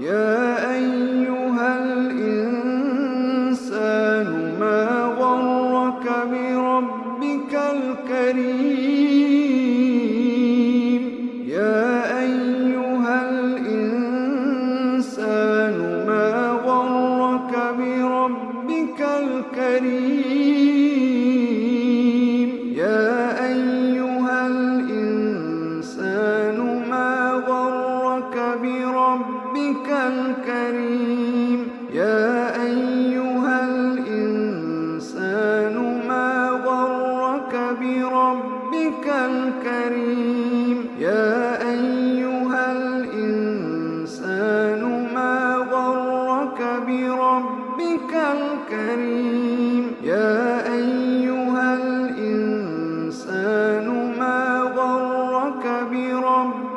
يا أيها الإنسان ما غرك بربك الكريم؟ يا أيها الإنسان ما غرك بربك الكريم؟ الكريم. يا أيها الإنسان ما غرك بربك الكريم؟ يا أيها الإنسان ما غرك بربك الكريم؟ يا أيها الإنسان ما غرك بربك